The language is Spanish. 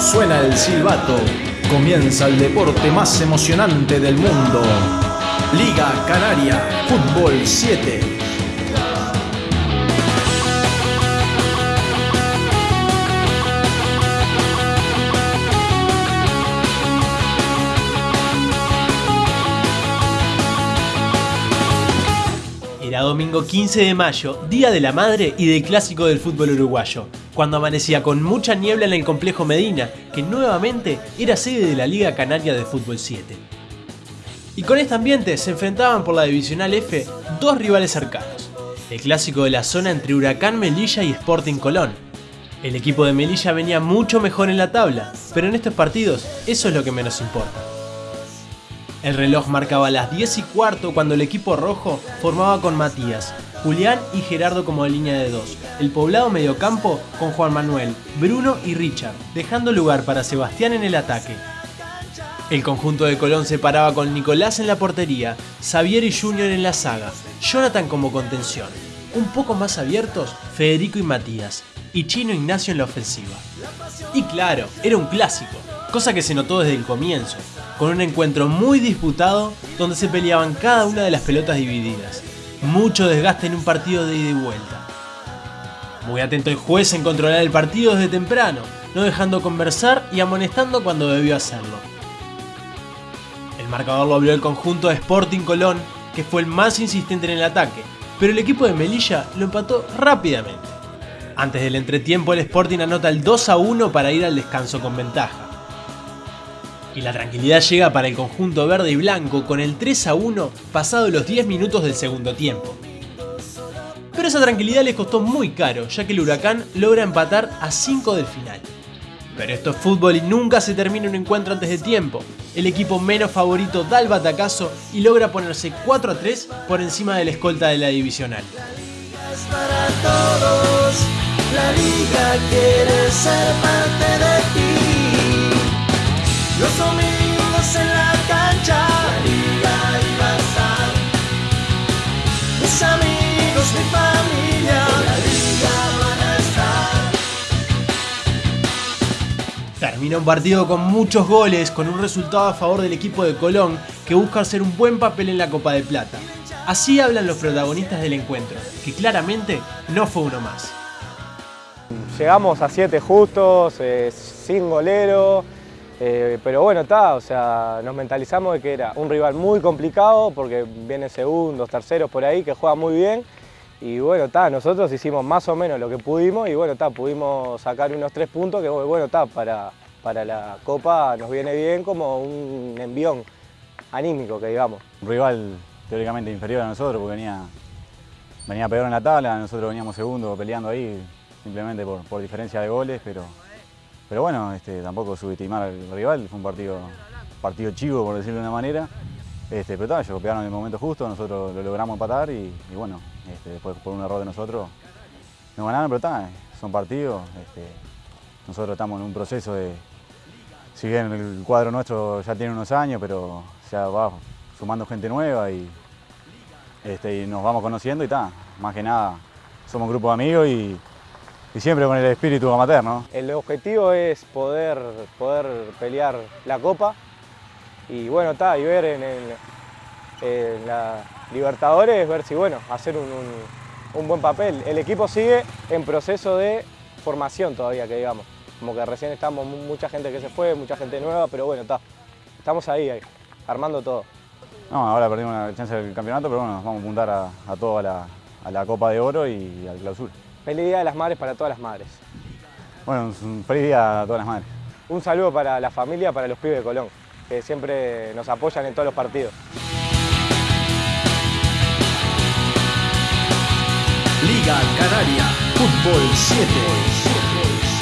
Suena el silbato, comienza el deporte más emocionante del mundo. Liga Canaria, Fútbol 7. Era domingo 15 de mayo, Día de la Madre y del Clásico del fútbol uruguayo, cuando amanecía con mucha niebla en el complejo Medina, que nuevamente era sede de la Liga Canaria de Fútbol 7. Y con este ambiente se enfrentaban por la Divisional F dos rivales cercanos, el clásico de la zona entre Huracán Melilla y Sporting Colón. El equipo de Melilla venía mucho mejor en la tabla, pero en estos partidos eso es lo que menos importa. El reloj marcaba las 10 y cuarto cuando el equipo rojo formaba con Matías, Julián y Gerardo como línea de dos, el poblado mediocampo con Juan Manuel, Bruno y Richard, dejando lugar para Sebastián en el ataque. El conjunto de Colón se paraba con Nicolás en la portería, Xavier y Junior en la saga, Jonathan como contención. Un poco más abiertos, Federico y Matías, y Chino Ignacio en la ofensiva. Y claro, era un clásico, cosa que se notó desde el comienzo, con un encuentro muy disputado donde se peleaban cada una de las pelotas divididas. Mucho desgaste en un partido de ida y vuelta. Muy atento el juez en controlar el partido desde temprano, no dejando conversar y amonestando cuando debió hacerlo. El marcador lo abrió el conjunto de Sporting Colón, que fue el más insistente en el ataque, pero el equipo de Melilla lo empató rápidamente. Antes del entretiempo el Sporting anota el 2 a 1 para ir al descanso con ventaja. Y la tranquilidad llega para el conjunto verde y blanco con el 3 a 1 pasado los 10 minutos del segundo tiempo. Pero esa tranquilidad les costó muy caro, ya que el Huracán logra empatar a 5 del final. Pero esto es fútbol y nunca se termina un encuentro antes de tiempo. El equipo menos favorito da el batacazo y logra ponerse 4 a 3 por encima de la escolta de la divisional. para todos. La liga quiere ser parte. Los domingos en la cancha, la liga iba a estar. Mis amigos, mi familia, la liga van a estar. Termina un partido con muchos goles, con un resultado a favor del equipo de Colón que busca hacer un buen papel en la Copa de Plata. Así hablan los protagonistas del encuentro, que claramente no fue uno más. Llegamos a siete justos, eh, sin golero, eh, pero bueno, está, o sea, nos mentalizamos de que era un rival muy complicado porque vienen segundos, terceros por ahí, que juega muy bien. Y bueno, está, nosotros hicimos más o menos lo que pudimos y bueno, está, pudimos sacar unos tres puntos que bueno, está, para, para la Copa nos viene bien como un envión anímico, que digamos. Un rival teóricamente inferior a nosotros porque venía, venía peor en la tabla, nosotros veníamos segundo peleando ahí simplemente por, por diferencia de goles, pero, pero bueno, este, tampoco subestimar al rival, fue un partido, partido chivo por decirlo de una manera, este, pero tal, ellos pegaron en el momento justo, nosotros lo logramos empatar y, bueno, este, después por un error de nosotros nos ganaron, pero tal, son partidos, este, nosotros estamos en un proceso de, si bien el cuadro nuestro ya tiene unos años, pero ya va sumando gente nueva y, este, y nos vamos conociendo y está. Más que nada, somos un grupo de amigos y, y siempre con el espíritu amateur, ¿no? El objetivo es poder, poder pelear la Copa y bueno, está, y ver en, el- en la Libertadores, ver si, bueno, hacer un, un- un buen papel. El equipo sigue en proceso de formación todavía, que digamos. Como que recién estamos mu- mucha gente que se fue, mucha gente nueva, pero bueno, está. Estamos ahí, ahí, armando todo. No, ahora perdimos la chance del campeonato, pero bueno, nos vamos a apuntar a, a todo a la, a la Copa de Oro y al clausura. Feliz Día de las Madres para todas las madres. Bueno, un feliz día a todas las madres. Un saludo para la familia, para los pibes de Colón, que siempre nos apoyan en todos los partidos. Liga Canaria, Fútbol 7.